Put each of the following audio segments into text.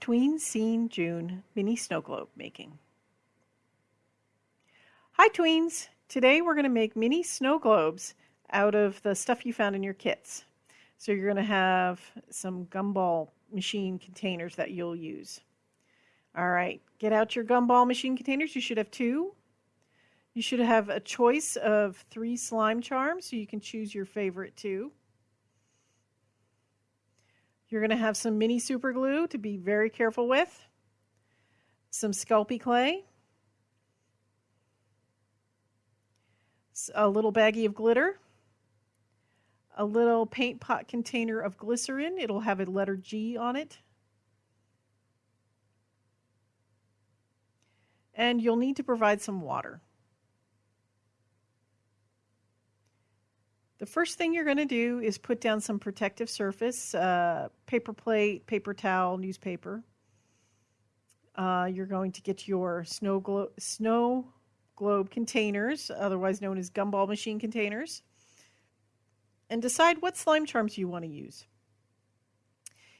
Tween Scene June Mini Snow Globe Making. Hi Tweens! Today we're going to make mini snow globes out of the stuff you found in your kits. So you're going to have some gumball machine containers that you'll use. All right, get out your gumball machine containers. You should have two. You should have a choice of three slime charms, so you can choose your favorite two. You're going to have some mini super glue to be very careful with, some Sculpey clay, a little baggie of glitter, a little paint pot container of glycerin. It'll have a letter G on it. And you'll need to provide some water. The first thing you're going to do is put down some protective surface, uh, paper plate, paper towel, newspaper. Uh, you're going to get your snow, glo snow globe containers, otherwise known as gumball machine containers, and decide what slime charms you want to use.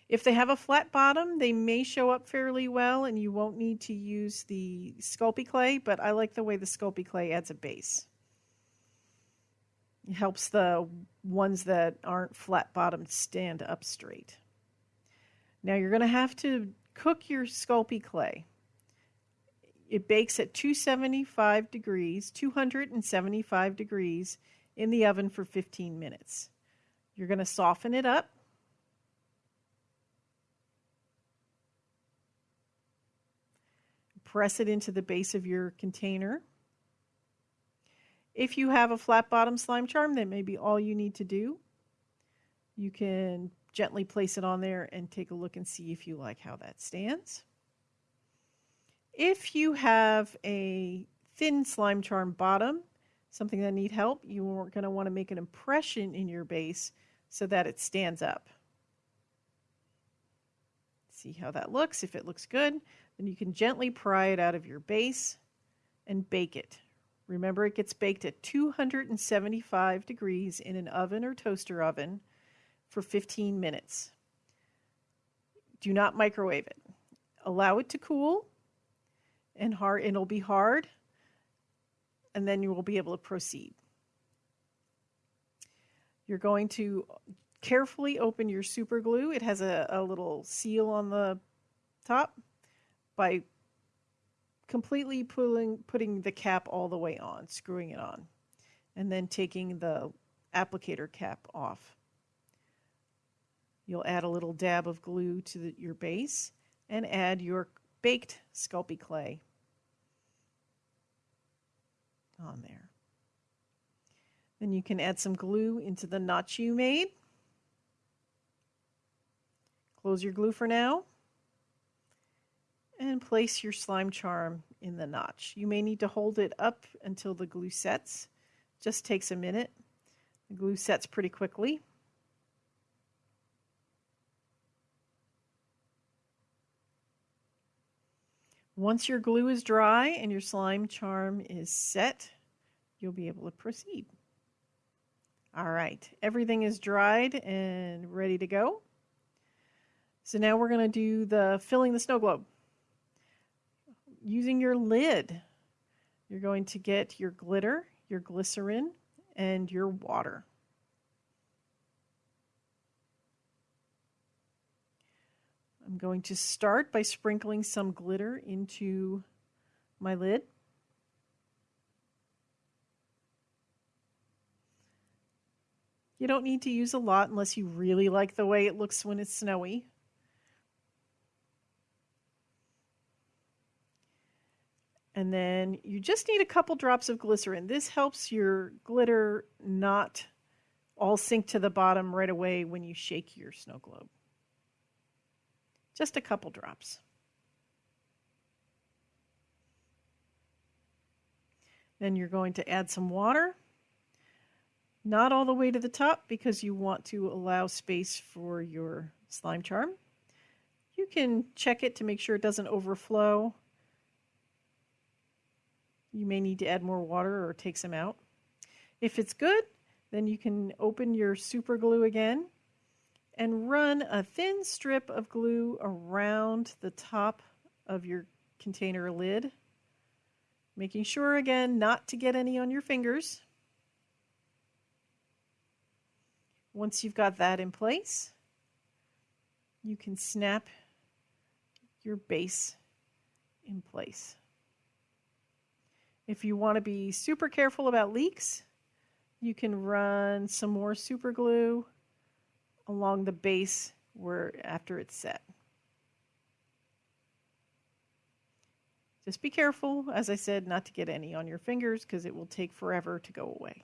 If they have a flat bottom, they may show up fairly well and you won't need to use the Sculpey clay, but I like the way the Sculpey clay adds a base. Helps the ones that aren't flat bottomed stand up straight. Now you're going to have to cook your Sculpey clay. It bakes at 275 degrees, 275 degrees in the oven for 15 minutes. You're going to soften it up. Press it into the base of your container. If you have a flat bottom slime charm, that may be all you need to do. You can gently place it on there and take a look and see if you like how that stands. If you have a thin slime charm bottom, something that need help, you are going to want to make an impression in your base so that it stands up. See how that looks. If it looks good, then you can gently pry it out of your base and bake it. Remember, it gets baked at 275 degrees in an oven or toaster oven for 15 minutes. Do not microwave it. Allow it to cool and hard, it'll be hard, and then you will be able to proceed. You're going to carefully open your super glue. It has a, a little seal on the top by completely pulling, putting the cap all the way on, screwing it on, and then taking the applicator cap off. You'll add a little dab of glue to the, your base and add your baked Sculpey clay on there. Then you can add some glue into the notch you made. Close your glue for now and place your slime charm in the notch. You may need to hold it up until the glue sets. Just takes a minute. The glue sets pretty quickly. Once your glue is dry and your slime charm is set, you'll be able to proceed. All right, everything is dried and ready to go. So now we're going to do the filling the snow globe using your lid. You're going to get your glitter, your glycerin, and your water. I'm going to start by sprinkling some glitter into my lid. You don't need to use a lot unless you really like the way it looks when it's snowy. And then you just need a couple drops of glycerin. This helps your glitter not all sink to the bottom right away when you shake your snow globe. Just a couple drops. Then you're going to add some water. Not all the way to the top because you want to allow space for your slime charm. You can check it to make sure it doesn't overflow you may need to add more water or take some out. If it's good, then you can open your super glue again and run a thin strip of glue around the top of your container lid, making sure again not to get any on your fingers. Once you've got that in place, you can snap your base in place. If you want to be super careful about leaks, you can run some more super glue along the base where after it's set. Just be careful, as I said, not to get any on your fingers because it will take forever to go away.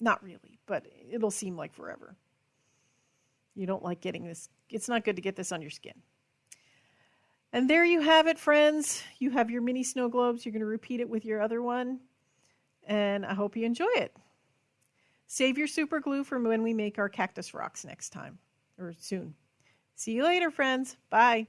Not really, but it'll seem like forever. You don't like getting this, it's not good to get this on your skin. And there you have it, friends. You have your mini snow globes. You're going to repeat it with your other one. And I hope you enjoy it. Save your super glue for when we make our cactus rocks next time or soon. See you later, friends. Bye.